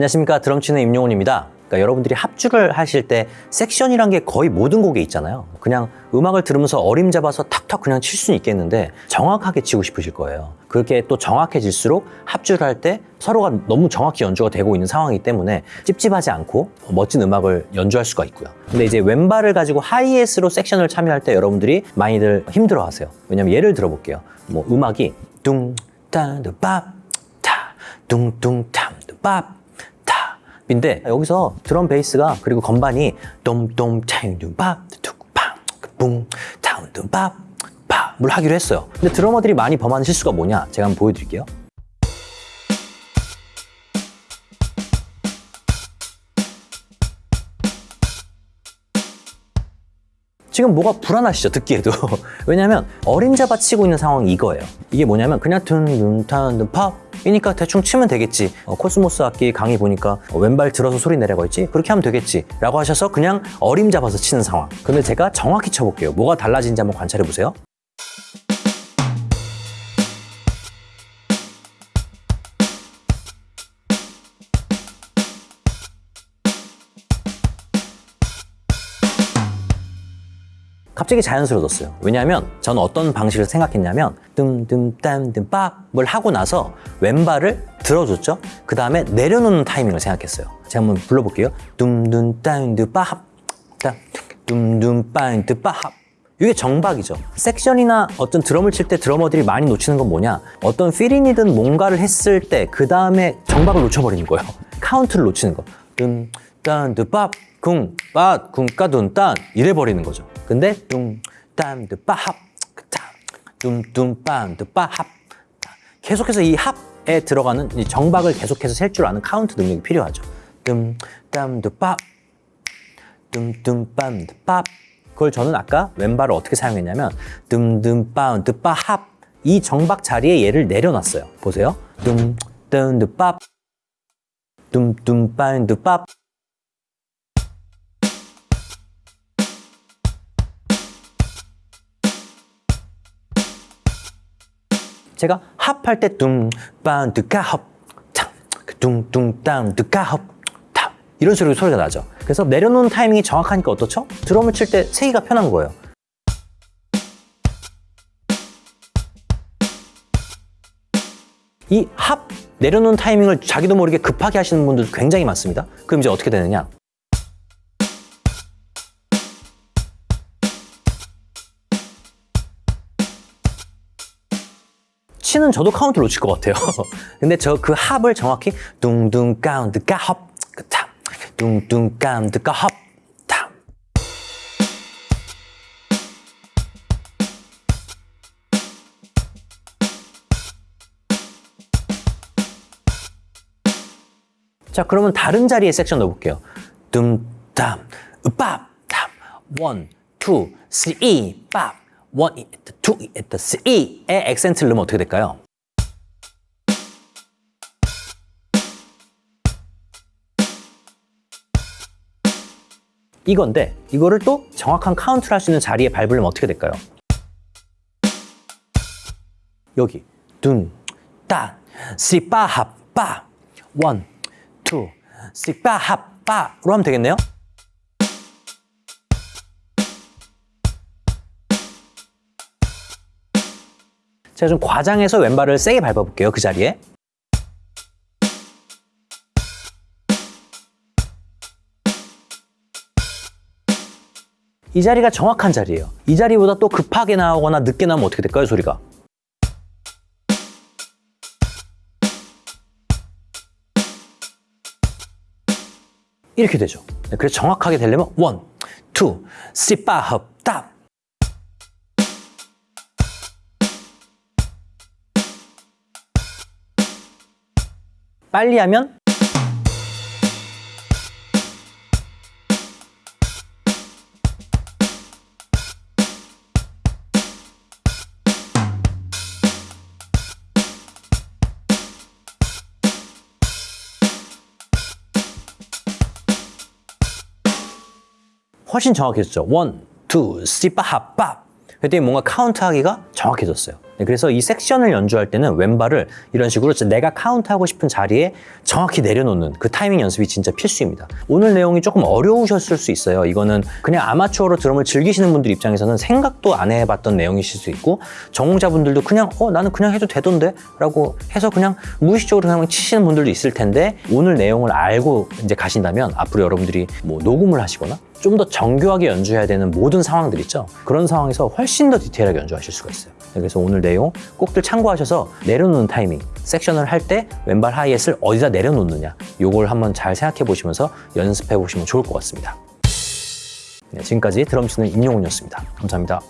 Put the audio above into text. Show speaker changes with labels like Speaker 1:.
Speaker 1: 안녕하십니까 드럼 치는 임용훈입니다. 그러니까 여러분들이 합주를 하실 때 섹션이란 게 거의 모든 곡에 있잖아요. 그냥 음악을 들으면서 어림 잡아서 탁탁 그냥 칠 수는 있겠는데 정확하게 치고 싶으실 거예요. 그렇게 또 정확해질수록 합주를 할 때 서로가 너무 정확히 연주가 되고 있는 상황이기 때문에 찝찝하지 않고 멋진 음악을 연주할 수가 있고요. 근데 이제 왼발을 가지고 하이햇으로 sek션을 참여할 때 여러분들이 많이들 힘들어 하세요. 왜냐면 예를 들어 볼게요. 뭐 음악이 뚱딴드밥 타 뚱뚱탐드밥 타 인데 여기서 드럼 베이스가 그리고 건반이 돔돔 차윤두밥 툭팡 뿡 타운두밥 파물 하기로 했어요. 근데 드러머들이 많이 범하는 실수가 뭐냐? 제가 한번 보여드릴게요. 지금 뭐가 불안하시죠 듣기에도? 왜냐하면 어림잡아 치고 있는 상황이 이거예요. 이게 뭐냐면 그냥 둔둔탄둔 팝이니까 대충 치면 되겠지. 어, 코스모스 악기 강의 보니까 어, 왼발 들어서 소리 내라고 했지? 그렇게 하면 되겠지. 라고 하셔서 그냥 어림잡아서 치는 상황. 근데 제가 정확히 쳐볼게요. 뭐가 달라진지 한번 관찰해 보세요 갑자기 자연스러워졌어요. 왜냐하면 저는 어떤 방식을 생각했냐면 뜸뜸땀뜸밥을 하고 나서 왼발을 들어줬죠. 그 다음에 내려놓는 타이밍을 생각했어요. 제가 한번 불러볼게요. 둠둠땀뜸밥 둠둠빰뜸밥 이게 정박이죠. 섹션이나 어떤 드럼을 칠 때 드러머들이 많이 놓치는 건 뭐냐? 어떤 fill-in이든 뭔가를 했을 때 그 다음에 정박을 놓쳐버리는 거예요. 카운트를 놓치는 거. 둠딴 드밥 쿵, 빠, 쿵, 까둔, 딴 이래 버리는 거죠. 근데 뚱, 딴, 드, 빠, 합, 타, 뚱, 뚱, 빰, 드, 빠, 합. 계속해서 이 합에 들어가는 이 정박을 계속해서 셀 줄 아는 카운트 능력이 필요하죠. 뜸, 땀, 드, 빠, 뜸, 뜸, 빰, 드, 빠. 그걸 저는 아까 왼발을 어떻게 사용했냐면 뜸, 뜸, 빰, 드, 빠, 합. 이 정박 자리에 얘를 내려놨어요. 보세요. 뜸, 뜸, 드, 빠, 뜸, 뜸, 빰, 드, 빠. 제가 합할 때 뚱빵 드까 합 뚱뚱땅 드까 합 탑. 이런 식으로 소리가 나죠. 그래서 내려놓는 타이밍이 정확하니까 어떻죠? 드럼을 칠 때 세기가 편한 거예요. 이 합 내려놓는 타이밍을 자기도 모르게 급하게 하시는 분들 굉장히 많습니다. 그럼 이제 어떻게 되느냐? 치는 저도 카운트 놓칠 것 같아요. 근데 저 그 합을 정확히 둥둥 까운드 까합 탐 둥둥 까운드 까합 탐 자, 그러면 다른 자리에 섹션 넣어볼게요. 둠담, 으밥, 탐, one, two, three, 밥, one, two, three의 액센트를 넣으면 어떻게 될까요? 이건데 이거를 또 정확한 카운트를 할 수 있는 자리에 밟으려면 어떻게 될까요? 여기 둔, 따, 시빠, 합빠, one, two, 시빠, 합빠로 하면 되겠네요? 제가 좀 과장해서 왼발을 세게 밟아볼게요, 그 자리에. 이 자리가 정확한 자리예요. 이 자리보다 또 급하게 나오거나 늦게 나오면 어떻게 될까요, 소리가? 이렇게 되죠. 그래서 정확하게 되려면 원, 투, 씨빠합, 답. 빨리 하면 훨씬 정확해졌죠. one, two, 씨빠, 합밥. 그랬더니 뭔가 카운트하기가 정확해졌어요. 네, 그래서 이 섹션을 연주할 때는 왼발을 이런 식으로 내가 카운트하고 싶은 자리에 정확히 내려놓는 그 타이밍 연습이 진짜 필수입니다. 오늘 내용이 조금 어려우셨을 수 있어요. 이거는 그냥 아마추어로 드럼을 즐기시는 분들 입장에서는 생각도 안 해봤던 내용이실 수 있고 전공자분들도 그냥 어 나는 그냥 해도 되던데 라고 해서 그냥 무의식적으로 그냥 치시는 분들도 있을 텐데 오늘 내용을 알고 이제 가신다면 앞으로 여러분들이 뭐 녹음을 하시거나 좀 더 정교하게 연주해야 되는 모든 상황들 있죠. 그런 상황에서 훨씬 더 디테일하게 연주하실 수가 있어요. 네, 그래서 오늘 내용 꼭들 참고하셔서 내려놓는 타이밍, 섹션을 할 때 왼발 하이햇을 어디다 내려놓느냐, 요걸 한번 잘 생각해 보시면서 연습해 보시면 좋을 것 같습니다. 네, 지금까지 드럼 치는 임용훈이었습니다. 감사합니다.